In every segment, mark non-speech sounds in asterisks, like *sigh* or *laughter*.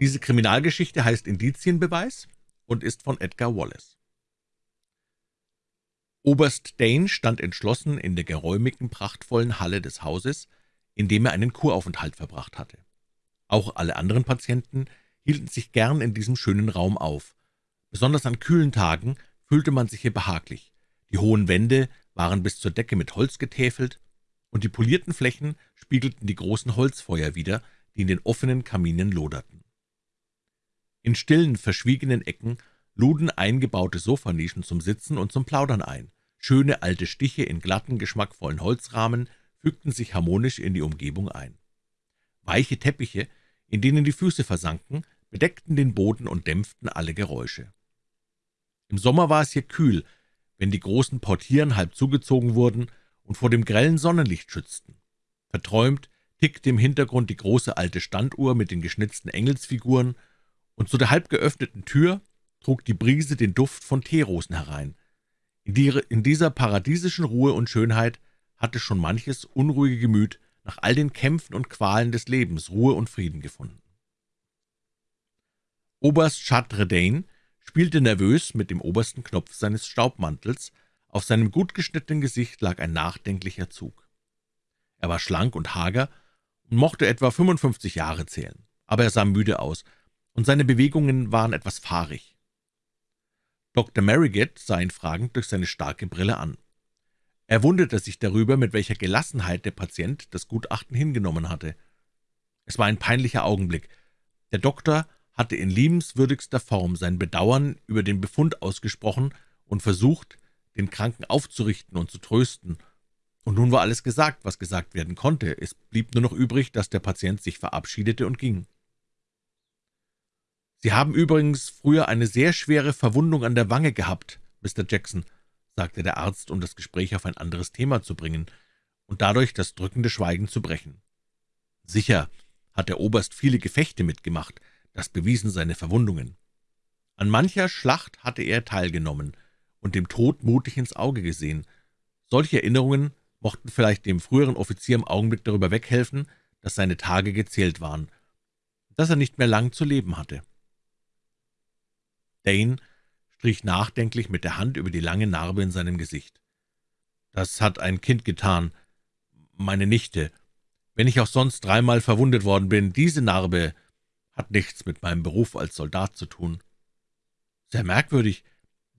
Diese Kriminalgeschichte heißt Indizienbeweis und ist von Edgar Wallace. Oberst Dane stand entschlossen in der geräumigen, prachtvollen Halle des Hauses, in dem er einen Kuraufenthalt verbracht hatte. Auch alle anderen Patienten hielten sich gern in diesem schönen Raum auf. Besonders an kühlen Tagen fühlte man sich hier behaglich. Die hohen Wände waren bis zur Decke mit Holz getäfelt, und die polierten Flächen spiegelten die großen Holzfeuer wider, die in den offenen Kaminen loderten. In stillen, verschwiegenen Ecken luden eingebaute Sofanischen zum Sitzen und zum Plaudern ein. Schöne alte Stiche in glatten, geschmackvollen Holzrahmen fügten sich harmonisch in die Umgebung ein. Weiche Teppiche, in denen die Füße versanken, bedeckten den Boden und dämpften alle Geräusche. Im Sommer war es hier kühl, wenn die großen Portieren halb zugezogen wurden und vor dem grellen Sonnenlicht schützten. Verträumt tickte im Hintergrund die große alte Standuhr mit den geschnitzten Engelsfiguren, und zu der halb geöffneten Tür trug die Brise den Duft von Teerosen herein. In, die, in dieser paradiesischen Ruhe und Schönheit hatte schon manches unruhige Gemüt nach all den Kämpfen und Qualen des Lebens Ruhe und Frieden gefunden. Oberst Chadredane spielte nervös mit dem obersten Knopf seines Staubmantels, auf seinem gut geschnittenen Gesicht lag ein nachdenklicher Zug. Er war schlank und hager und mochte etwa 55 Jahre zählen, aber er sah müde aus, und seine Bewegungen waren etwas fahrig. Dr. Marigat sah ihn fragend durch seine starke Brille an. Er wunderte sich darüber, mit welcher Gelassenheit der Patient das Gutachten hingenommen hatte. Es war ein peinlicher Augenblick. Der Doktor hatte in liebenswürdigster Form sein Bedauern über den Befund ausgesprochen und versucht, den Kranken aufzurichten und zu trösten. Und nun war alles gesagt, was gesagt werden konnte. Es blieb nur noch übrig, dass der Patient sich verabschiedete und ging. »Sie haben übrigens früher eine sehr schwere Verwundung an der Wange gehabt, Mr. Jackson«, sagte der Arzt, um das Gespräch auf ein anderes Thema zu bringen und dadurch das drückende Schweigen zu brechen. »Sicher hat der Oberst viele Gefechte mitgemacht, das bewiesen seine Verwundungen. An mancher Schlacht hatte er teilgenommen und dem Tod mutig ins Auge gesehen. Solche Erinnerungen mochten vielleicht dem früheren Offizier im Augenblick darüber weghelfen, dass seine Tage gezählt waren, dass er nicht mehr lang zu leben hatte. Dane strich nachdenklich mit der Hand über die lange Narbe in seinem Gesicht. »Das hat ein Kind getan, meine Nichte. Wenn ich auch sonst dreimal verwundet worden bin, diese Narbe hat nichts mit meinem Beruf als Soldat zu tun.« »Sehr merkwürdig.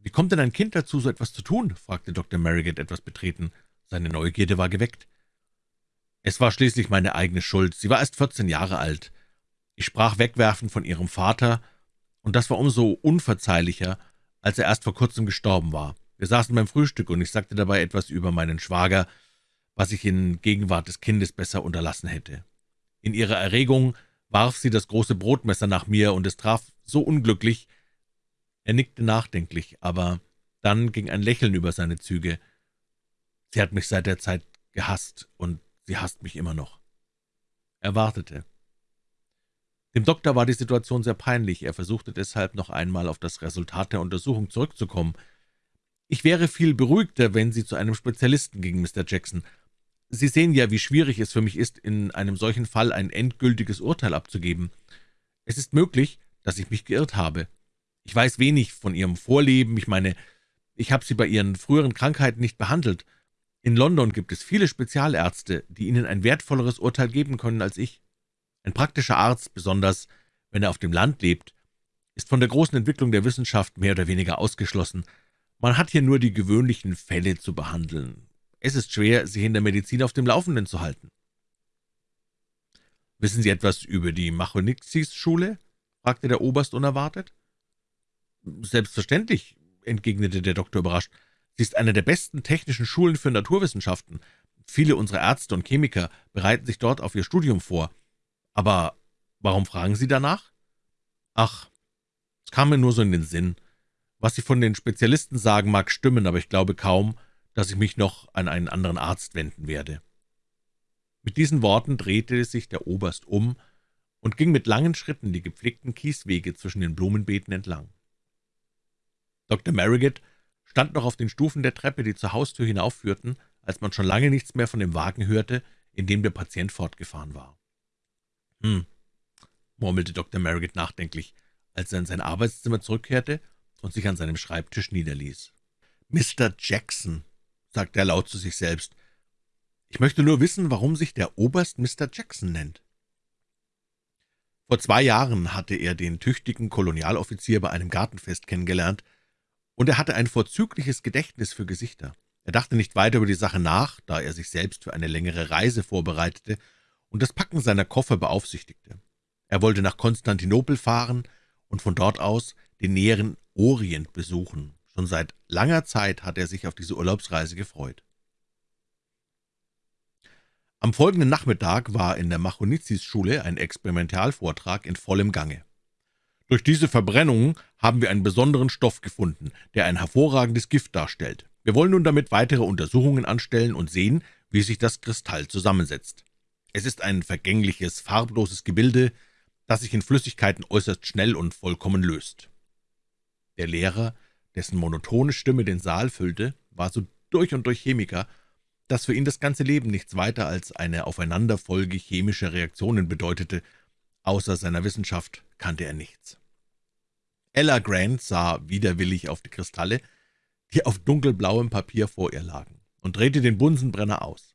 Wie kommt denn ein Kind dazu, so etwas zu tun?« fragte Dr. Marigat etwas betreten. Seine Neugierde war geweckt. »Es war schließlich meine eigene Schuld. Sie war erst vierzehn Jahre alt. Ich sprach wegwerfend von ihrem Vater, und das war umso unverzeihlicher, als er erst vor kurzem gestorben war. Wir saßen beim Frühstück, und ich sagte dabei etwas über meinen Schwager, was ich in Gegenwart des Kindes besser unterlassen hätte. In ihrer Erregung warf sie das große Brotmesser nach mir, und es traf so unglücklich. Er nickte nachdenklich, aber dann ging ein Lächeln über seine Züge. Sie hat mich seit der Zeit gehasst, und sie hasst mich immer noch. Er wartete. Dem Doktor war die Situation sehr peinlich. Er versuchte deshalb noch einmal auf das Resultat der Untersuchung zurückzukommen. »Ich wäre viel beruhigter, wenn Sie zu einem Spezialisten gingen, Mr. Jackson. Sie sehen ja, wie schwierig es für mich ist, in einem solchen Fall ein endgültiges Urteil abzugeben. Es ist möglich, dass ich mich geirrt habe. Ich weiß wenig von Ihrem Vorleben. Ich meine, ich habe Sie bei Ihren früheren Krankheiten nicht behandelt. In London gibt es viele Spezialärzte, die Ihnen ein wertvolleres Urteil geben können als ich.« Ein praktischer Arzt, besonders wenn er auf dem Land lebt, ist von der großen Entwicklung der Wissenschaft mehr oder weniger ausgeschlossen. Man hat hier nur die gewöhnlichen Fälle zu behandeln. Es ist schwer, sich in der Medizin auf dem Laufenden zu halten. »Wissen Sie etwas über die Machonixis-Schule?« fragte der Oberst unerwartet. »Selbstverständlich«, entgegnete der Doktor überrascht. »Sie ist eine der besten technischen Schulen für Naturwissenschaften. Viele unserer Ärzte und Chemiker bereiten sich dort auf ihr Studium vor. »Aber warum fragen Sie danach?« »Ach, es kam mir nur so in den Sinn. Was Sie von den Spezialisten sagen, mag stimmen, aber ich glaube kaum, dass ich mich noch an einen anderen Arzt wenden werde.« Mit diesen Worten drehte sich der Oberst um und ging mit langen Schritten die gepflegten Kieswege zwischen den Blumenbeeten entlang. Dr. Marigat stand noch auf den Stufen der Treppe, die zur Haustür hinaufführten, als man schon lange nichts mehr von dem Wagen hörte, in dem der Patient fortgefahren war. »Hm«, murmelte Dr. Marriott nachdenklich, als er in sein Arbeitszimmer zurückkehrte und sich an seinem Schreibtisch niederließ. »Mr. Jackson«, sagte er laut zu sich selbst, »ich möchte nur wissen, warum sich der Oberst Mr. Jackson nennt.« Vor zwei Jahren hatte er den tüchtigen Kolonialoffizier bei einem Gartenfest kennengelernt, und er hatte ein vorzügliches Gedächtnis für Gesichter. Er dachte nicht weiter über die Sache nach, da er sich selbst für eine längere Reise vorbereitete und das Packen seiner Koffer beaufsichtigte. Er wollte nach Konstantinopel fahren und von dort aus den näheren Orient besuchen. Schon seit langer Zeit hatte er sich auf diese Urlaubsreise gefreut. Am folgenden Nachmittag war in der Machonizis-Schule ein Experimentalvortrag in vollem Gange. Durch diese Verbrennung haben wir einen besonderen Stoff gefunden, der ein hervorragendes Gift darstellt. Wir wollen nun damit weitere Untersuchungen anstellen und sehen, wie sich das Kristall zusammensetzt. Es ist ein vergängliches, farbloses Gebilde, das sich in Flüssigkeiten äußerst schnell und vollkommen löst. Der Lehrer, dessen monotone Stimme den Saal füllte, war so durch und durch Chemiker, dass für ihn das ganze Leben nichts weiter als eine Aufeinanderfolge chemischer Reaktionen bedeutete. Außer seiner Wissenschaft kannte er nichts. Ella Grant sah widerwillig auf die Kristalle, die auf dunkelblauem Papier vor ihr lagen, und drehte den Bunsenbrenner aus.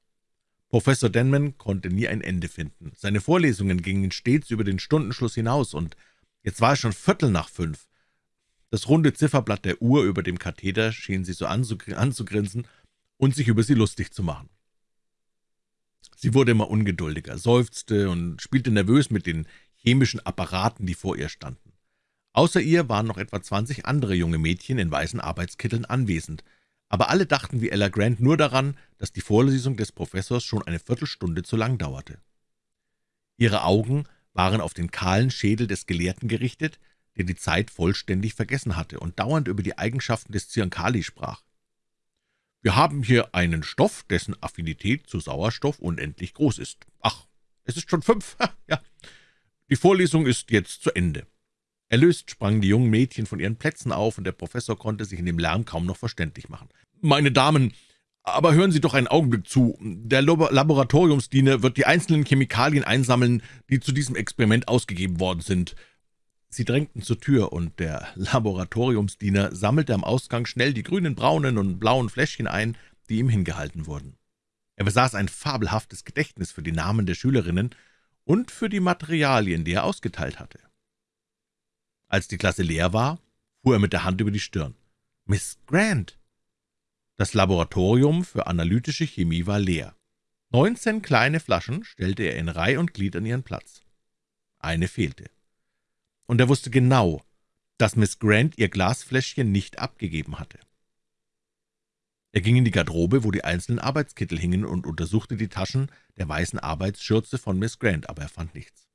Professor Denman konnte nie ein Ende finden. Seine Vorlesungen gingen stets über den Stundenschluss hinaus, und jetzt war es schon Viertel nach fünf. Das runde Zifferblatt der Uhr über dem Katheder schien sie so anzugrinsen und sich über sie lustig zu machen. Sie wurde immer ungeduldiger, seufzte und spielte nervös mit den chemischen Apparaten, die vor ihr standen. Außer ihr waren noch etwa zwanzig andere junge Mädchen in weißen Arbeitskitteln anwesend, aber alle dachten wie Ella Grant nur daran, dass die Vorlesung des Professors schon eine Viertelstunde zu lang dauerte. Ihre Augen waren auf den kahlen Schädel des Gelehrten gerichtet, der die Zeit vollständig vergessen hatte und dauernd über die Eigenschaften des Zyankali sprach. »Wir haben hier einen Stoff, dessen Affinität zu Sauerstoff unendlich groß ist. Ach, es ist schon fünf, *laughs* ja. Die Vorlesung ist jetzt zu Ende.« Erlöst sprangen die jungen Mädchen von ihren Plätzen auf, und der Professor konnte sich in dem Lärm kaum noch verständlich machen. »Meine Damen, aber hören Sie doch einen Augenblick zu. Der Laboratoriumsdiener wird die einzelnen Chemikalien einsammeln, die zu diesem Experiment ausgegeben worden sind.« Sie drängten zur Tür, und der Laboratoriumsdiener sammelte am Ausgang schnell die grünen, braunen und blauen Fläschchen ein, die ihm hingehalten wurden. Er besaß ein fabelhaftes Gedächtnis für die Namen der Schülerinnen und für die Materialien, die er ausgeteilt hatte. Als die Klasse leer war, fuhr er mit der Hand über die Stirn. »Miss Grant!« Das Laboratorium für analytische Chemie war leer. Neunzehn kleine Flaschen stellte er in Reih und Glied an ihren Platz. Eine fehlte. Und er wusste genau, dass Miss Grant ihr Glasfläschchen nicht abgegeben hatte. Er ging in die Garderobe, wo die einzelnen Arbeitskittel hingen, und untersuchte die Taschen der weißen Arbeitsschürze von Miss Grant, aber er fand nichts.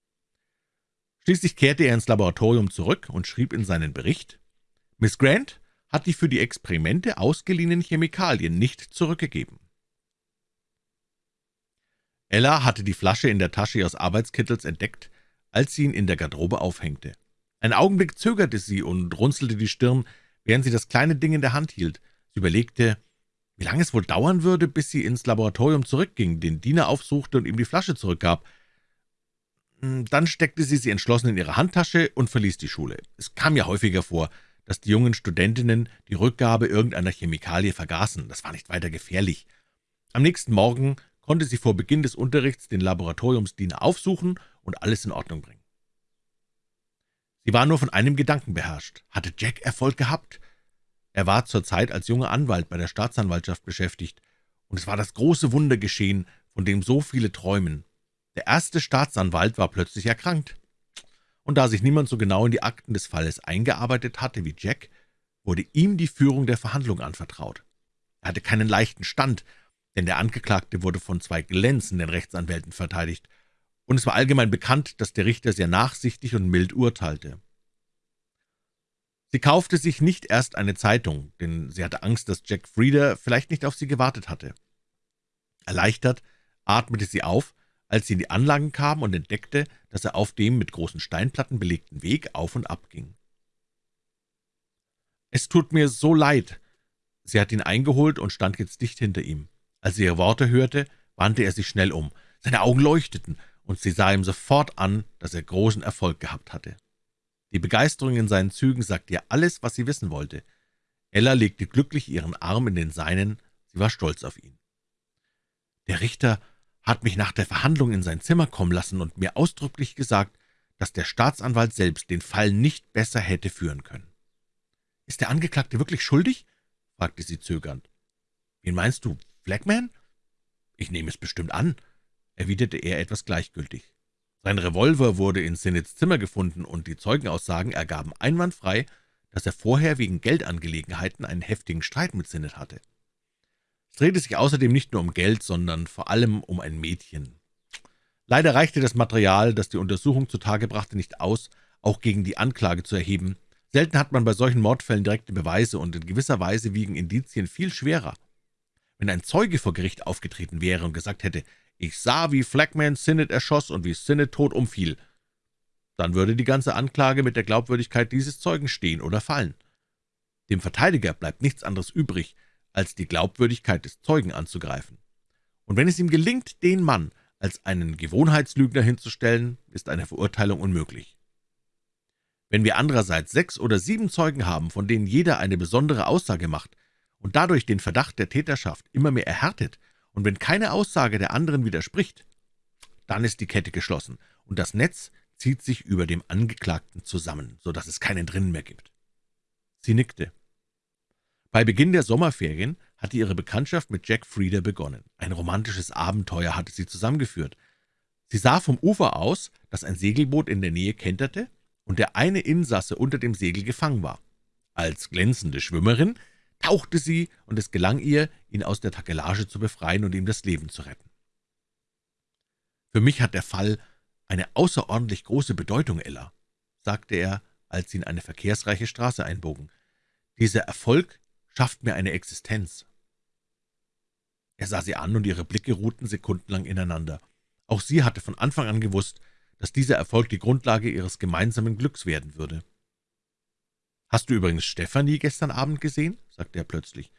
Schließlich kehrte er ins Laboratorium zurück und schrieb in seinen Bericht, »Miss Grant hat die für die Experimente ausgeliehenen Chemikalien nicht zurückgegeben.« Ella hatte die Flasche in der Tasche ihres Arbeitskittels entdeckt, als sie ihn in der Garderobe aufhängte. Einen Augenblick zögerte sie und runzelte die Stirn, während sie das kleine Ding in der Hand hielt. Sie überlegte, wie lange es wohl dauern würde, bis sie ins Laboratorium zurückging, den Diener aufsuchte und ihm die Flasche zurückgab. Hm, dann steckte sie sie entschlossen in ihre Handtasche und verließ die Schule. Es kam ja häufiger vor, dass die jungen Studentinnen die Rückgabe irgendeiner Chemikalie vergaßen. Das war nicht weiter gefährlich. Am nächsten Morgen konnte sie vor Beginn des Unterrichts den Laboratoriumsdiener aufsuchen und alles in Ordnung bringen. Sie war nur von einem Gedanken beherrscht. Hatte Jack Erfolg gehabt? Er war zurzeit als junger Anwalt bei der Staatsanwaltschaft beschäftigt, und es war das große Wunder geschehen, von dem so viele träumen. Der erste Staatsanwalt war plötzlich erkrankt, und da sich niemand so genau in die Akten des Falles eingearbeitet hatte wie Jack, wurde ihm die Führung der Verhandlung anvertraut. Er hatte keinen leichten Stand, denn der Angeklagte wurde von zwei glänzenden Rechtsanwälten verteidigt, und es war allgemein bekannt, dass der Richter sehr nachsichtig und mild urteilte. Sie kaufte sich nicht erst eine Zeitung, denn sie hatte Angst, dass Jack Frieder vielleicht nicht auf sie gewartet hatte. Erleichtert atmete sie auf, als sie in die Anlagen kam und entdeckte, dass er auf dem mit großen Steinplatten belegten Weg auf und ab ging. »Es tut mir so leid.« Sie hat ihn eingeholt und stand jetzt dicht hinter ihm. Als sie ihre Worte hörte, wandte er sich schnell um. Seine Augen leuchteten, und sie sah ihm sofort an, dass er großen Erfolg gehabt hatte. Die Begeisterung in seinen Zügen sagte ihr alles, was sie wissen wollte. Ella legte glücklich ihren Arm in den seinen, sie war stolz auf ihn. »Der Richter hat mich nach der Verhandlung in sein Zimmer kommen lassen und mir ausdrücklich gesagt, dass der Staatsanwalt selbst den Fall nicht besser hätte führen können.« »Ist der Angeklagte wirklich schuldig?« fragte sie zögernd. »Wen meinst du, Flagman?« »Ich nehme es bestimmt an«, erwiderte er etwas gleichgültig. Sein Revolver wurde in Sinnets Zimmer gefunden, und die Zeugenaussagen ergaben einwandfrei, dass er vorher wegen Geldangelegenheiten einen heftigen Streit mit Sinnet hatte. Es drehte sich außerdem nicht nur um Geld, sondern vor allem um ein Mädchen. Leider reichte das Material, das die Untersuchung zutage brachte, nicht aus, auch gegen die Anklage zu erheben. Selten hat man bei solchen Mordfällen direkte Beweise, und in gewisser Weise wiegen Indizien viel schwerer. Wenn ein Zeuge vor Gericht aufgetreten wäre und gesagt hätte, ich sah, wie Flagman Sinnet erschoss und wie Sinnet tot umfiel, dann würde die ganze Anklage mit der Glaubwürdigkeit dieses Zeugen stehen oder fallen. Dem Verteidiger bleibt nichts anderes übrig, als die Glaubwürdigkeit des Zeugen anzugreifen. Und wenn es ihm gelingt, den Mann als einen Gewohnheitslügner hinzustellen, ist eine Verurteilung unmöglich. Wenn wir andererseits sechs oder sieben Zeugen haben, von denen jeder eine besondere Aussage macht und dadurch den Verdacht der Täterschaft immer mehr erhärtet, und wenn keine Aussage der anderen widerspricht, dann ist die Kette geschlossen, und das Netz zieht sich über dem Angeklagten zusammen, so dass es keinen drinnen mehr gibt. Sie nickte. Bei Beginn der Sommerferien hatte ihre Bekanntschaft mit Jack Frieder begonnen. Ein romantisches Abenteuer hatte sie zusammengeführt. Sie sah vom Ufer aus, dass ein Segelboot in der Nähe kenterte und der eine Insasse unter dem Segel gefangen war. Als glänzende Schwimmerin tauchte sie, und es gelang ihr, ihn aus der Takelage zu befreien und ihm das Leben zu retten. »Für mich hat der Fall eine außerordentlich große Bedeutung, Ella«, sagte er, als sie in eine verkehrsreiche Straße einbogen. »Dieser Erfolg schafft mir eine Existenz.« Er sah sie an, und ihre Blicke ruhten sekundenlang ineinander. Auch sie hatte von Anfang an gewusst, dass dieser Erfolg die Grundlage ihres gemeinsamen Glücks werden würde. »Hast du übrigens Stefanie gestern Abend gesehen?« sagte er plötzlich.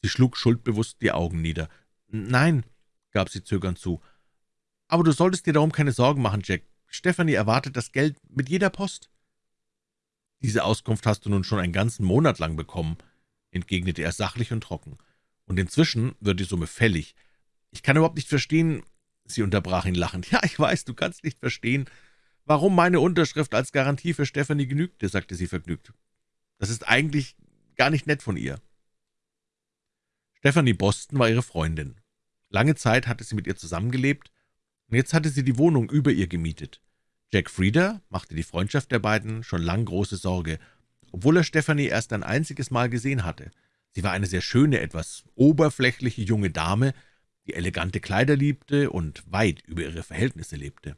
Sie schlug schuldbewusst die Augen nieder. »Nein«, gab sie zögernd zu. »Aber du solltest dir darum keine Sorgen machen, Jack. Stefanie erwartet das Geld mit jeder Post.« »Diese Auskunft hast du nun schon einen ganzen Monat lang bekommen«, entgegnete er sachlich und trocken. »Und inzwischen wird die Summe fällig. Ich kann überhaupt nicht verstehen...« Sie unterbrach ihn lachend. »Ja, ich weiß, du kannst nicht verstehen, warum meine Unterschrift als Garantie für Stephanie genügte«, sagte sie vergnügt. »Das ist eigentlich gar nicht nett von ihr.« Stephanie Boston war ihre Freundin. Lange Zeit hatte sie mit ihr zusammengelebt, und jetzt hatte sie die Wohnung über ihr gemietet. Jack Frieder machte die Freundschaft der beiden schon lang große Sorge, obwohl er Stephanie erst ein einziges Mal gesehen hatte. Sie war eine sehr schöne, etwas oberflächliche junge Dame, die elegante Kleider liebte und weit über ihre Verhältnisse lebte.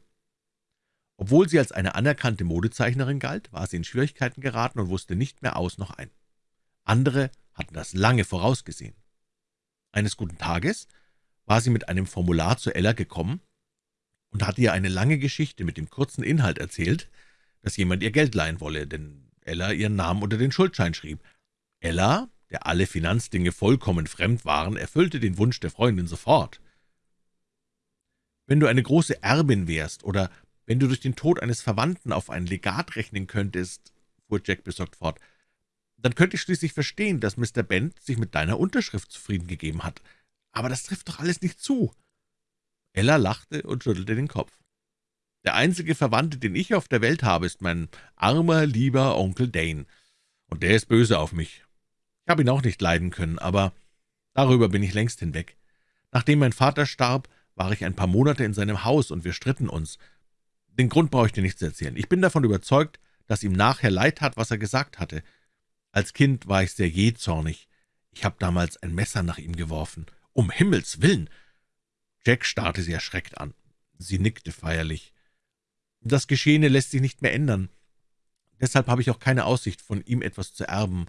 Obwohl sie als eine anerkannte Modezeichnerin galt, war sie in Schwierigkeiten geraten und wusste nicht mehr aus noch ein. Andere hatten das lange vorausgesehen. Eines guten Tages war sie mit einem Formular zu Ella gekommen und hatte ihr eine lange Geschichte mit dem kurzen Inhalt erzählt, dass jemand ihr Geld leihen wolle, denn Ella ihren Namen unter den Schuldschein schrieb. Ella, der alle Finanzdinge vollkommen fremd waren, erfüllte den Wunsch der Freundin sofort. »Wenn du eine große Erbin wärst oder wenn du durch den Tod eines Verwandten auf ein Legat rechnen könntest«, fuhr Jack besorgt fort, »dann könnte ich schließlich verstehen, dass Mr. Bent sich mit deiner Unterschrift zufrieden gegeben hat. Aber das trifft doch alles nicht zu.« Ella lachte und schüttelte den Kopf. »Der einzige Verwandte, den ich auf der Welt habe, ist mein armer, lieber Onkel Dane, und der ist böse auf mich. Ich habe ihn auch nicht leiden können, aber darüber bin ich längst hinweg. Nachdem mein Vater starb, war ich ein paar Monate in seinem Haus, und wir stritten uns. Den Grund brauche ich dir nicht zu erzählen. Ich bin davon überzeugt, dass ihm nachher leid tat, was er gesagt hatte. Als Kind war ich sehr jähzornig. Ich habe damals ein Messer nach ihm geworfen. Um Himmels willen!« Jack starrte sie erschreckt an. Sie nickte feierlich. »Das Geschehene lässt sich nicht mehr ändern. Deshalb habe ich auch keine Aussicht, von ihm etwas zu erben.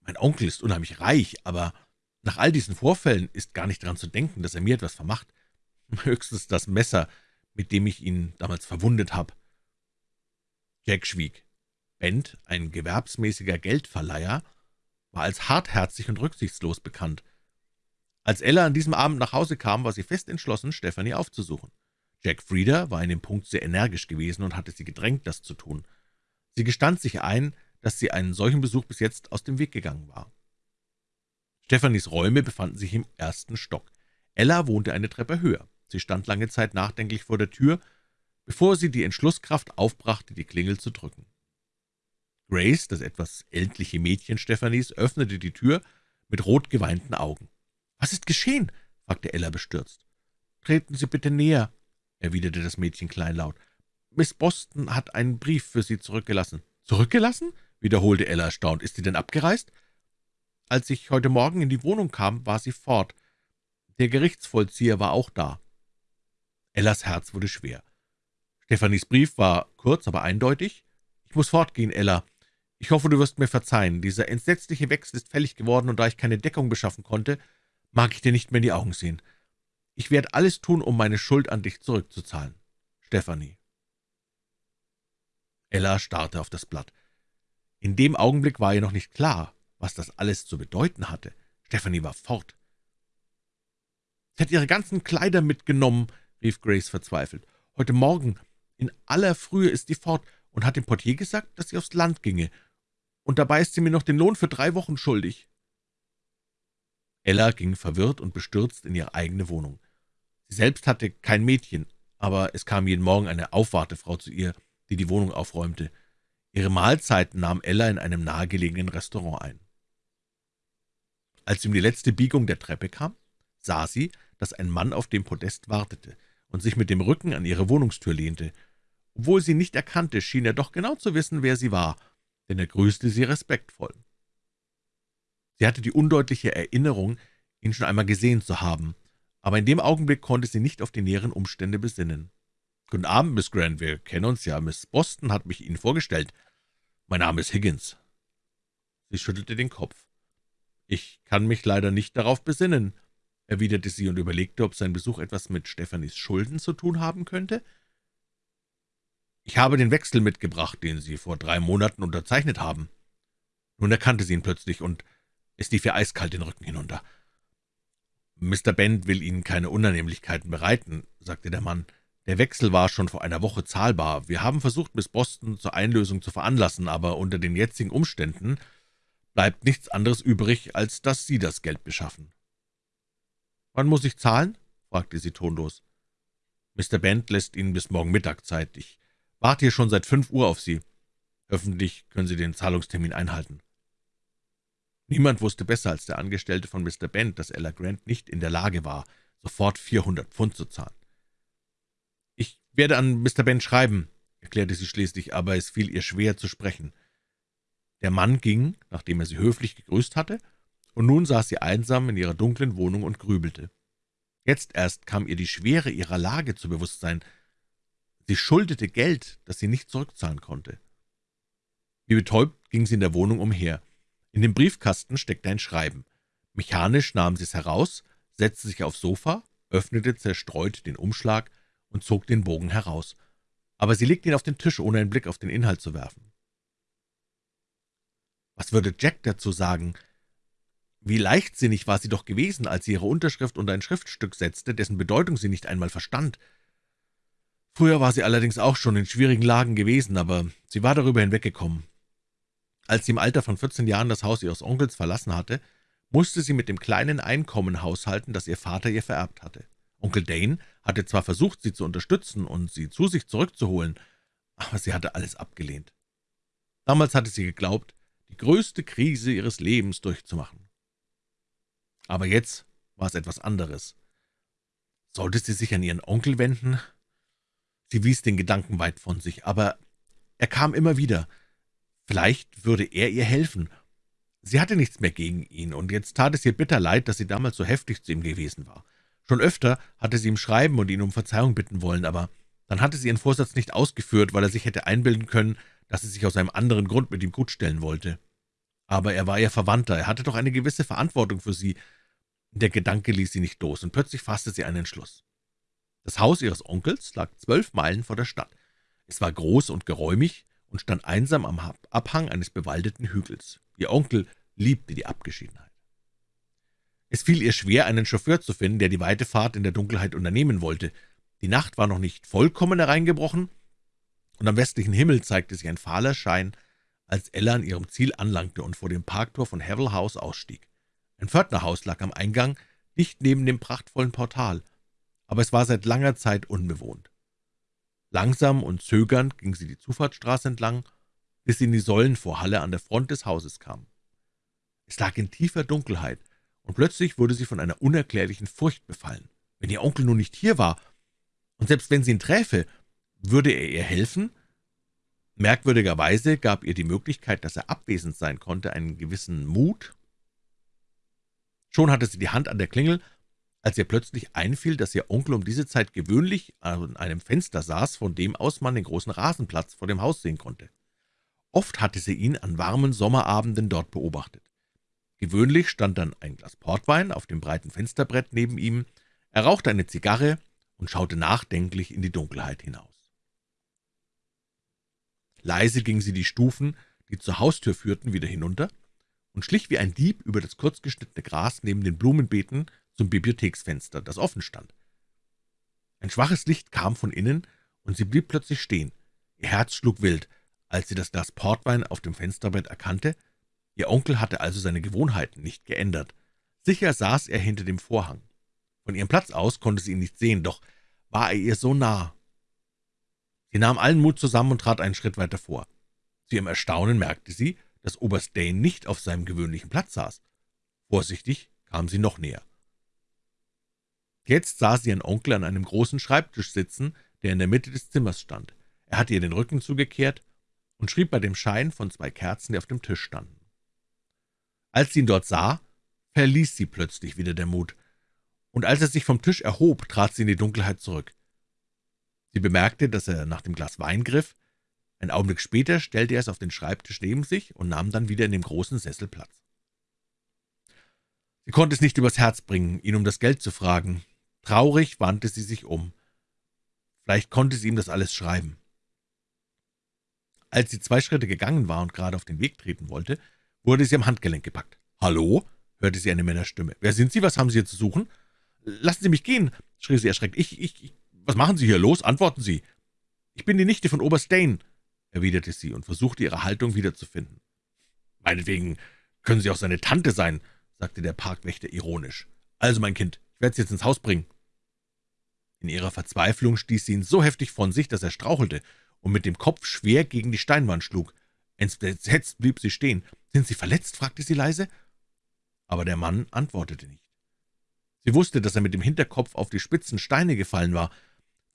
Mein Onkel ist unheimlich reich, aber nach all diesen Vorfällen ist gar nicht daran zu denken, dass er mir etwas vermacht. *laughs* Höchstens das Messer, mit dem ich ihn damals verwundet habe.« Jack schwieg. Bent, ein gewerbsmäßiger Geldverleiher, war als hartherzig und rücksichtslos bekannt. Als Ella an diesem Abend nach Hause kam, war sie fest entschlossen, Stephanie aufzusuchen. Jack Frieda war in dem Punkt sehr energisch gewesen und hatte sie gedrängt, das zu tun. Sie gestand sich ein, dass sie einen solchen Besuch bis jetzt aus dem Weg gegangen war. Stephanies Räume befanden sich im ersten Stock. Ella wohnte eine Treppe höher. Sie stand lange Zeit nachdenklich vor der Tür, bevor sie die Entschlusskraft aufbrachte, die Klingel zu drücken. Grace, das etwas ältliche Mädchen Stephanies, öffnete die Tür mit rot geweinten Augen. »Was ist geschehen?« fragte Ella bestürzt. »Treten Sie bitte näher«, erwiderte das Mädchen kleinlaut. »Miss Boston hat einen Brief für Sie zurückgelassen.« »Zurückgelassen?« wiederholte Ella erstaunt. »Ist sie denn abgereist?« »Als ich heute Morgen in die Wohnung kam, war sie fort. Der Gerichtsvollzieher war auch da.« Ellas Herz wurde schwer. Stephanies Brief war kurz, aber eindeutig. »Ich muss fortgehen, Ella. Ich hoffe, du wirst mir verzeihen. Dieser entsetzliche Wechsel ist fällig geworden, und da ich keine Deckung beschaffen konnte, mag ich dir nicht mehr in die Augen sehen. Ich werde alles tun, um meine Schuld an dich zurückzuzahlen. Stephanie. Ella starrte auf das Blatt. In dem Augenblick war ihr noch nicht klar, was das alles zu bedeuten hatte. Stephanie war fort. »Sie hat ihre ganzen Kleider mitgenommen«, rief Grace verzweifelt. »Heute Morgen, in aller Frühe, ist sie fort und hat dem Portier gesagt, dass sie aufs Land ginge und dabei ist sie mir noch den Lohn für drei Wochen schuldig.« Ella ging verwirrt und bestürzt in ihre eigene Wohnung. Sie selbst hatte kein Mädchen, aber es kam jeden Morgen eine Aufwartefrau zu ihr, die die Wohnung aufräumte. Ihre Mahlzeiten nahm Ella in einem nahegelegenen Restaurant ein. Als sie um die letzte Biegung der Treppe kam, sah sie, dass ein Mann auf dem Podest wartete und sich mit dem Rücken an ihre Wohnungstür lehnte. Obwohl sie nicht erkannte, schien er doch genau zu wissen, wer sie war denn er grüßte sie respektvoll. Sie hatte die undeutliche Erinnerung, ihn schon einmal gesehen zu haben, aber in dem Augenblick konnte sie nicht auf die näheren Umstände besinnen. »Guten Abend, Miss Grant, wir kennen uns ja. Miss Boston hat mich Ihnen vorgestellt. Mein Name ist Higgins.« Sie schüttelte den Kopf. »Ich kann mich leider nicht darauf besinnen«, erwiderte sie und überlegte, ob sein Besuch etwas mit Stephanies Schulden zu tun haben könnte. »Ich habe den Wechsel mitgebracht, den Sie vor drei Monaten unterzeichnet haben.« Nun erkannte sie ihn plötzlich, und es lief ihr eiskalt den Rücken hinunter. »Mr. Bent will Ihnen keine Unannehmlichkeiten bereiten«, sagte der Mann. »Der Wechsel war schon vor einer Woche zahlbar. Wir haben versucht, Miss Boston zur Einlösung zu veranlassen, aber unter den jetzigen Umständen bleibt nichts anderes übrig, als dass Sie das Geld beschaffen.« »Wann muss ich zahlen?« fragte sie tonlos. »Mr. Bent lässt Ihnen bis morgen Mittag Zeit. Ich Warte hier schon seit fünf Uhr auf Sie. Öffentlich können Sie den Zahlungstermin einhalten.« Niemand wusste besser als der Angestellte von Mr. Bent, dass Ella Grant nicht in der Lage war, sofort 400 Pfund zu zahlen. »Ich werde an Mr. Bent schreiben«, erklärte sie schließlich, aber es fiel ihr schwer zu sprechen. Der Mann ging, nachdem er sie höflich gegrüßt hatte, und nun saß sie einsam in ihrer dunklen Wohnung und grübelte. Jetzt erst kam ihr die Schwere ihrer Lage zu Bewusstsein. Sie schuldete Geld, das sie nicht zurückzahlen konnte. Wie betäubt ging sie in der Wohnung umher. In dem Briefkasten steckte ein Schreiben. Mechanisch nahm sie es heraus, setzte sich aufs Sofa, öffnete zerstreut den Umschlag und zog den Bogen heraus. Aber sie legte ihn auf den Tisch, ohne einen Blick auf den Inhalt zu werfen. Was würde Jack dazu sagen? Wie leichtsinnig war sie doch gewesen, als sie ihre Unterschrift unter ein Schriftstück setzte, dessen Bedeutung sie nicht einmal verstand. Früher war sie allerdings auch schon in schwierigen Lagen gewesen, aber sie war darüber hinweggekommen. Als sie im Alter von 14 Jahren das Haus ihres Onkels verlassen hatte, musste sie mit dem kleinen Einkommen haushalten, das ihr Vater ihr vererbt hatte. Onkel Dane hatte zwar versucht, sie zu unterstützen und sie zu sich zurückzuholen, aber sie hatte alles abgelehnt. Damals hatte sie geglaubt, die größte Krise ihres Lebens durchzumachen. Aber jetzt war es etwas anderes. Sollte sie sich an ihren Onkel wenden Sie wies den Gedanken weit von sich, aber er kam immer wieder. Vielleicht würde er ihr helfen. Sie hatte nichts mehr gegen ihn, und jetzt tat es ihr bitter leid, dass sie damals so heftig zu ihm gewesen war. Schon öfter hatte sie ihm schreiben und ihn um Verzeihung bitten wollen, aber dann hatte sie ihren Vorsatz nicht ausgeführt, weil er sich hätte einbilden können, dass sie sich aus einem anderen Grund mit ihm gutstellen wollte. Aber er war ihr Verwandter, er hatte doch eine gewisse Verantwortung für sie. Der Gedanke ließ sie nicht los, und plötzlich fasste sie einen Entschluss. Das Haus ihres Onkels lag zwölf Meilen vor der Stadt. Es war groß und geräumig und stand einsam am Abhang eines bewaldeten Hügels. Ihr Onkel liebte die Abgeschiedenheit. Es fiel ihr schwer, einen Chauffeur zu finden, der die weite Fahrt in der Dunkelheit unternehmen wollte. Die Nacht war noch nicht vollkommen hereingebrochen, und am westlichen Himmel zeigte sich ein fahler Schein, als Ella an ihrem Ziel anlangte und vor dem Parktor von Havel House ausstieg. Ein Pförtnerhaus lag am Eingang, dicht neben dem prachtvollen Portal, aber es war seit langer Zeit unbewohnt. Langsam und zögernd ging sie die Zufahrtsstraße entlang, bis sie in die Säulenvorhalle an der Front des Hauses kam. Es lag in tiefer Dunkelheit, und plötzlich wurde sie von einer unerklärlichen Furcht befallen. Wenn ihr Onkel nun nicht hier war, und selbst wenn sie ihn träfe, würde er ihr helfen? Merkwürdigerweise gab ihr die Möglichkeit, dass er abwesend sein konnte, einen gewissen Mut. Schon hatte sie die Hand an der Klingel, als ihr plötzlich einfiel, dass ihr Onkel um diese Zeit gewöhnlich an einem Fenster saß, von dem aus man den großen Rasenplatz vor dem Haus sehen konnte. Oft hatte sie ihn an warmen Sommerabenden dort beobachtet. Gewöhnlich stand dann ein Glas Portwein auf dem breiten Fensterbrett neben ihm, er rauchte eine Zigarre und schaute nachdenklich in die Dunkelheit hinaus. Leise ging sie die Stufen, die zur Haustür führten, wieder hinunter und schlich wie ein Dieb über das kurzgeschnittene Gras neben den Blumenbeeten zum Bibliotheksfenster, das offen stand. Ein schwaches Licht kam von innen, und sie blieb plötzlich stehen. Ihr Herz schlug wild, als sie das Glas Portwein auf dem Fensterbrett erkannte, Ihr Onkel hatte also seine Gewohnheiten nicht geändert. Sicher saß er hinter dem Vorhang. Von ihrem Platz aus konnte sie ihn nicht sehen, doch war er ihr so nah. Sie nahm allen Mut zusammen und trat einen Schritt weiter vor. Zu ihrem Erstaunen merkte sie, dass Oberst Dane nicht auf seinem gewöhnlichen Platz saß. Vorsichtig kam sie noch näher. Jetzt sah sie ihren Onkel an einem großen Schreibtisch sitzen, der in der Mitte des Zimmers stand. Er hatte ihr den Rücken zugekehrt und schrieb bei dem Schein von zwei Kerzen, die auf dem Tisch standen. Als sie ihn dort sah, verließ sie plötzlich wieder der Mut, und als er sich vom Tisch erhob, trat sie in die Dunkelheit zurück. Sie bemerkte, dass er nach dem Glas Wein griff. Ein Augenblick später stellte er es auf den Schreibtisch neben sich und nahm dann wieder in dem großen Sessel Platz. Sie konnte es nicht übers Herz bringen, ihn um das Geld zu fragen. Traurig wandte sie sich um. Vielleicht konnte sie ihm das alles schreiben. Als sie zwei Schritte gegangen war und gerade auf den Weg treten wollte, wurde sie am Handgelenk gepackt. »Hallo?« hörte sie eine Männerstimme. »Wer sind Sie? Was haben Sie hier zu suchen?« »Lassen Sie mich gehen«, schrie sie erschreckt. »Ich, ich, ich was machen Sie hier? Los, antworten Sie!« »Ich bin die Nichte von Oberst Dane«, erwiderte sie und versuchte, ihre Haltung wiederzufinden. »Meinetwegen können Sie auch seine Tante sein«, sagte der Parkwächter ironisch. »Also, mein Kind, ich werde Sie jetzt ins Haus bringen.« In ihrer Verzweiflung stieß sie ihn so heftig von sich, dass er strauchelte und mit dem Kopf schwer gegen die Steinwand schlug. Entsetzt blieb sie stehen. »Sind Sie verletzt?« fragte sie leise. Aber der Mann antwortete nicht. Sie wusste, dass er mit dem Hinterkopf auf die spitzen Steine gefallen war.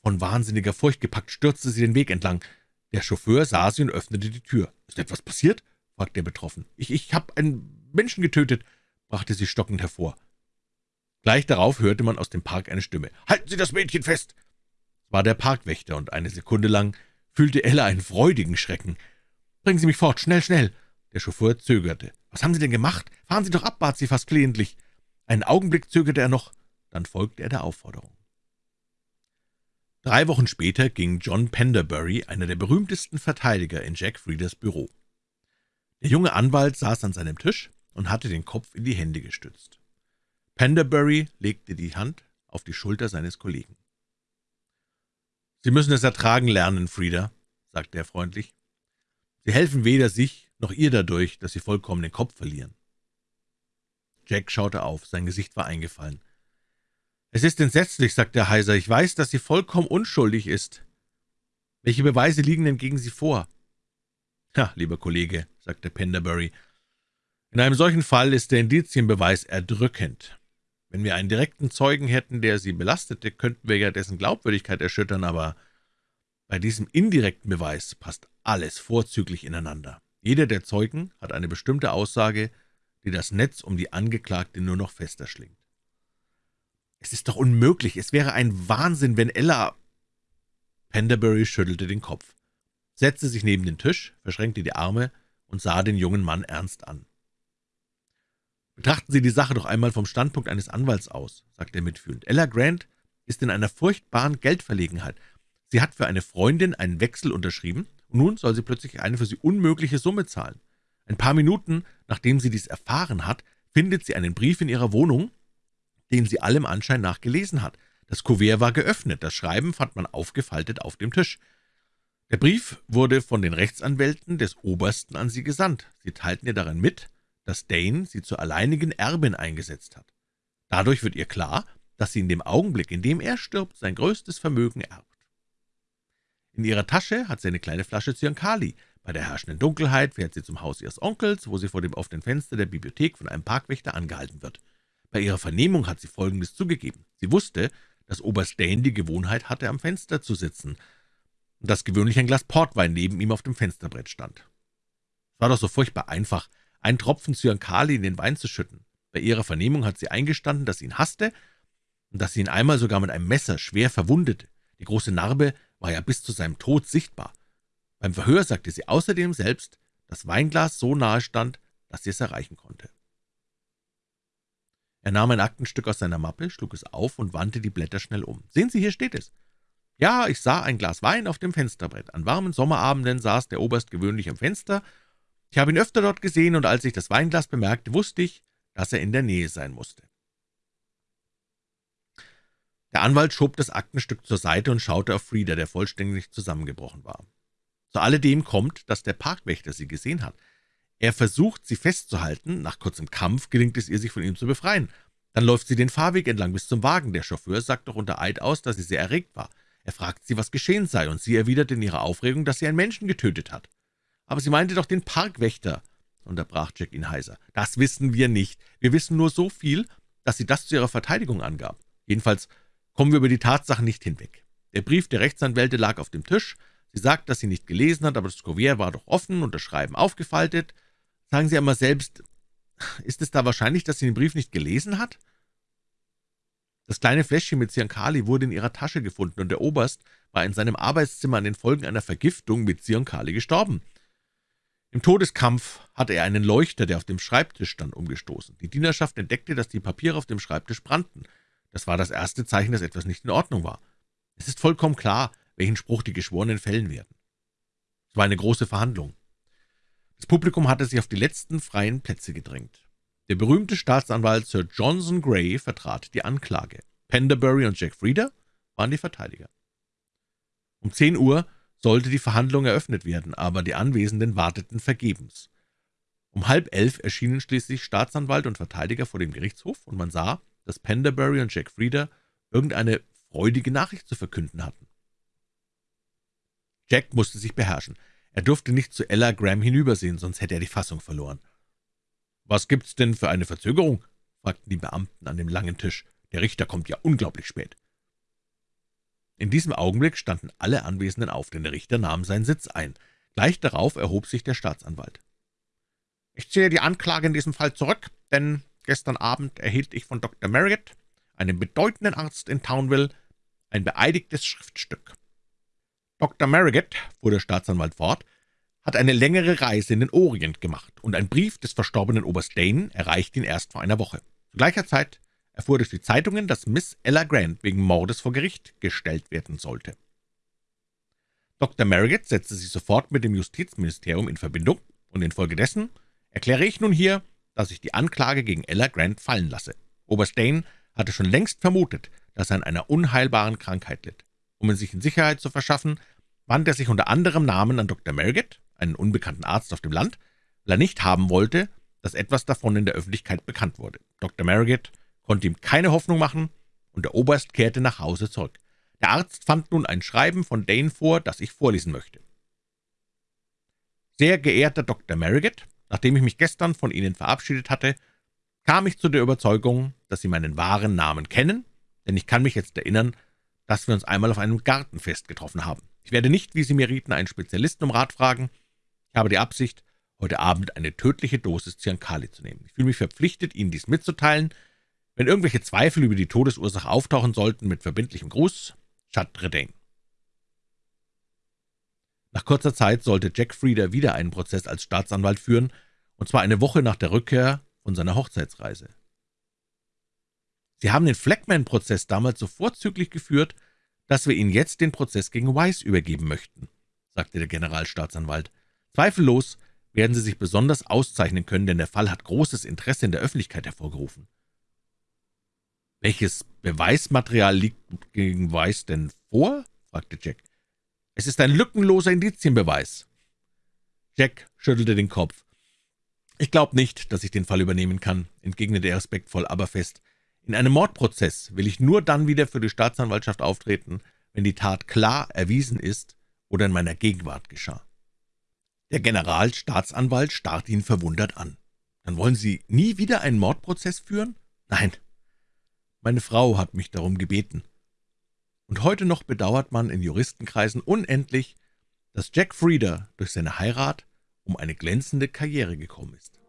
Von wahnsinniger Furcht gepackt stürzte sie den Weg entlang. Der Chauffeur sah sie und öffnete die Tür. »Ist etwas passiert?« fragte er betroffen. »Ich, ich habe einen Menschen getötet«, brachte sie stockend hervor. Gleich darauf hörte man aus dem Park eine Stimme. »Halten Sie das Mädchen fest!« Es war der Parkwächter, und eine Sekunde lang fühlte Ella einen freudigen Schrecken. »Bringen Sie mich fort, schnell, schnell!« Der Chauffeur zögerte. »Was haben Sie denn gemacht? Fahren Sie doch ab«, bat sie fast flehentlich. Einen Augenblick zögerte er noch, dann folgte er der Aufforderung. Drei Wochen später ging John Penderbury, einer der berühmtesten Verteidiger, in Jack Frieders Büro. Der junge Anwalt saß an seinem Tisch und hatte den Kopf in die Hände gestützt. Penderbury legte die Hand auf die Schulter seines Kollegen. »Sie müssen es ertragen lernen, Frieda«, sagte er freundlich. Sie helfen weder sich noch ihr dadurch, dass Sie vollkommen den Kopf verlieren.« Jack schaute auf, sein Gesicht war eingefallen. »Es ist entsetzlich«, sagte er heiser, »ich weiß, dass sie vollkommen unschuldig ist. Welche Beweise liegen denn gegen sie vor?« »Ja, lieber Kollege«, sagte Penderbury, »in einem solchen Fall ist der Indizienbeweis erdrückend. Wenn wir einen direkten Zeugen hätten, der sie belastete, könnten wir ja dessen Glaubwürdigkeit erschüttern, aber bei diesem indirekten Beweis passt alles vorzüglich ineinander. Jeder der Zeugen hat eine bestimmte Aussage, die das Netz um die Angeklagte nur noch fester schlingt. »Es ist doch unmöglich, es wäre ein Wahnsinn, wenn Ella...« Penderbury schüttelte den Kopf, setzte sich neben den Tisch, verschränkte die Arme und sah den jungen Mann ernst an. »Betrachten Sie die Sache doch einmal vom Standpunkt eines Anwalts aus«, sagte er mitfühlend. »Ella Grant ist in einer furchtbaren Geldverlegenheit. Sie hat für eine Freundin einen Wechsel unterschrieben, und nun soll sie plötzlich eine für sie unmögliche Summe zahlen. Ein paar Minuten, nachdem sie dies erfahren hat, findet sie einen Brief in ihrer Wohnung, den sie allem Anschein nach gelesen hat. Das Kuvert war geöffnet, das Schreiben fand man aufgefaltet auf dem Tisch. Der Brief wurde von den Rechtsanwälten des Obersten an sie gesandt. Sie teilten ihr darin mit, dass Dane sie zur alleinigen Erbin eingesetzt hat. Dadurch wird ihr klar, dass sie in dem Augenblick, in dem er stirbt, sein größtes Vermögen erbt. In ihrer Tasche hat sie eine kleine Flasche Zyankali. Bei der herrschenden Dunkelheit fährt sie zum Haus ihres Onkels, wo sie vor dem offenen Fenster der Bibliothek von einem Parkwächter angehalten wird. Bei ihrer Vernehmung hat sie Folgendes zugegeben. Sie wusste, dass Oberst Dane die Gewohnheit hatte, am Fenster zu sitzen, und dass gewöhnlich ein Glas Portwein neben ihm auf dem Fensterbrett stand. Es war doch so furchtbar einfach, einen Tropfen Zyankali in den Wein zu schütten. Bei ihrer Vernehmung hat sie eingestanden, dass sie ihn hasste und dass sie ihn einmal sogar mit einem Messer schwer verwundete. Die große Narbe war ja bis zu seinem Tod sichtbar. Beim Verhör sagte sie außerdem selbst, dass Weinglas so nahe stand, dass sie es erreichen konnte. Er nahm ein Aktenstück aus seiner Mappe, schlug es auf und wandte die Blätter schnell um. »Sehen Sie, hier steht es. Ja, ich sah ein Glas Wein auf dem Fensterbrett. An warmen Sommerabenden saß der Oberst gewöhnlich am Fenster. Ich habe ihn öfter dort gesehen, und als ich das Weinglas bemerkte, wusste ich, dass er in der Nähe sein musste.« Der Anwalt schob das Aktenstück zur Seite und schaute auf Frieda, der vollständig zusammengebrochen war. Zu alledem kommt, dass der Parkwächter sie gesehen hat. Er versucht, sie festzuhalten. Nach kurzem Kampf gelingt es ihr, sich von ihm zu befreien. Dann läuft sie den Fahrweg entlang bis zum Wagen. Der Chauffeur sagt doch unter Eid aus, dass sie sehr erregt war. Er fragt sie, was geschehen sei, und sie erwidert in ihrer Aufregung, dass sie einen Menschen getötet hat. »Aber sie meinte doch den Parkwächter«, unterbrach Jack ihn heiser. »Das wissen wir nicht. Wir wissen nur so viel, dass sie das zu ihrer Verteidigung angab. Jedenfalls kommen wir über die Tatsachen nicht hinweg. Der Brief der Rechtsanwälte lag auf dem Tisch. Sie sagt, dass sie nicht gelesen hat, aber das Kuvert war doch offen und das Schreiben aufgefaltet. Sagen Sie einmal selbst, ist es da wahrscheinlich, dass sie den Brief nicht gelesen hat?« das kleine Fläschchen mit Zyankali wurde in ihrer Tasche gefunden, und der Oberst war in seinem Arbeitszimmer an den Folgen einer Vergiftung mit Zyankali gestorben. Im Todeskampf hatte er einen Leuchter, der auf dem Schreibtisch stand, umgestoßen. Die Dienerschaft entdeckte, dass die Papiere auf dem Schreibtisch brannten. Das war das erste Zeichen, dass etwas nicht in Ordnung war. Es ist vollkommen klar, welchen Spruch die Geschworenen fällen werden. Es war eine große Verhandlung. Das Publikum hatte sich auf die letzten freien Plätze gedrängt. Der berühmte Staatsanwalt Sir Johnson Gray vertrat die Anklage. Penderbury und Jack Frieda waren die Verteidiger. Um zehn Uhr sollte die Verhandlung eröffnet werden, aber die Anwesenden warteten vergebens. Um halb elf erschienen schließlich Staatsanwalt und Verteidiger vor dem Gerichtshof, und man sah, dass Penderbury und Jack Frieda irgendeine freudige Nachricht zu verkünden hatten. Jack musste sich beherrschen. Er durfte nicht zu Ella Graham hinübersehen, sonst hätte er die Fassung verloren. »Was gibt's denn für eine Verzögerung?« fragten die Beamten an dem langen Tisch. »Der Richter kommt ja unglaublich spät.« In diesem Augenblick standen alle Anwesenden auf, denn der Richter nahm seinen Sitz ein. Gleich darauf erhob sich der Staatsanwalt. »Ich ziehe die Anklage in diesem Fall zurück, denn gestern Abend erhielt ich von Dr. Marriott, einem bedeutenden Arzt in Townville, ein beeidigtes Schriftstück. Dr. Marriott, fuhr der Staatsanwalt fort, hat eine längere Reise in den Orient gemacht, und ein Brief des verstorbenen Oberst Dane erreicht ihn erst vor einer Woche. Zu gleicher Zeit erfuhr durch die Zeitungen, dass Miss Ella Grant wegen Mordes vor Gericht gestellt werden sollte. Dr. Marriott setzte sich sofort mit dem Justizministerium in Verbindung, und infolgedessen erkläre ich nun hier, dass ich die Anklage gegen Ella Grant fallen lasse. Oberst Dane hatte schon längst vermutet, dass er an einer unheilbaren Krankheit litt. Um ihn sich in Sicherheit zu verschaffen, wandte er sich unter anderem Namen an Dr. Marriott, einen unbekannten Arzt auf dem Land, weil er nicht haben wollte, dass etwas davon in der Öffentlichkeit bekannt wurde. Dr. Marriott konnte ihm keine Hoffnung machen, und der Oberst kehrte nach Hause zurück. Der Arzt fand nun ein Schreiben von Dane vor, das ich vorlesen möchte. »Sehr geehrter Dr. Marriott, nachdem ich mich gestern von Ihnen verabschiedet hatte, kam ich zu der Überzeugung, dass Sie meinen wahren Namen kennen, denn ich kann mich jetzt erinnern, dass wir uns einmal auf einem Gartenfest getroffen haben. Ich werde nicht, wie Sie mir rieten, einen Spezialisten um Rat fragen. Ich habe die Absicht, heute Abend eine tödliche Dosis Zyankali zu nehmen. Ich fühle mich verpflichtet, Ihnen dies mitzuteilen. Wenn irgendwelche Zweifel über die Todesursache auftauchen sollten, mit verbindlichem Gruß, Chadredin. Nach kurzer Zeit sollte Jack Frieder wieder einen Prozess als Staatsanwalt führen, und zwar eine Woche nach der Rückkehr von seiner Hochzeitsreise. Sie haben den Fleckman-Prozess damals so vorzüglich geführt, dass wir Ihnen jetzt den Prozess gegen Weiss übergeben möchten«, sagte der Generalstaatsanwalt. »Zweifellos werden Sie sich besonders auszeichnen können, denn der Fall hat großes Interesse in der Öffentlichkeit hervorgerufen.« »Welches Beweismaterial liegt gegen Weiss denn vor?« fragte Jack. »Es ist ein lückenloser Indizienbeweis.« Jack schüttelte den Kopf. »Ich glaube nicht, dass ich den Fall übernehmen kann«, entgegnete er respektvoll, aber fest. »In einem Mordprozess will ich nur dann wieder für die Staatsanwaltschaft auftreten, wenn die Tat klar erwiesen ist oder in meiner Gegenwart geschah.« Der Generalstaatsanwalt starrte ihn verwundert an. »Dann wollen Sie nie wieder einen Mordprozess führen?« »Nein, meine Frau hat mich darum gebeten.« Und heute noch bedauert man in Juristenkreisen unendlich, dass Jack Frieder durch seine Heirat um eine glänzende Karriere gekommen ist.